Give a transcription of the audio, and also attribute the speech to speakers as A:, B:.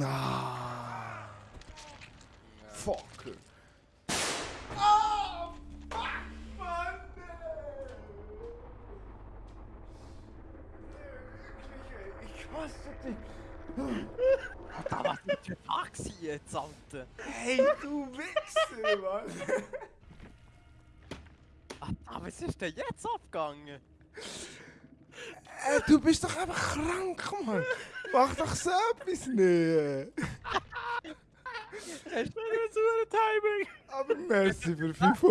A: Ah. Fuck. Ah, fuck, Mann! Ey. Ich hasse dich.
B: Alter, was ist für gewesen jetzt, Alter?
A: Hey, du Wichser, Mann!
B: Alter, was ist denn jetzt abgegangen?
A: Äh, du bist doch einfach krank, Mann! Mach doch so etwas nicht!
B: Hast du so ein Timing?
A: Aber merci für 500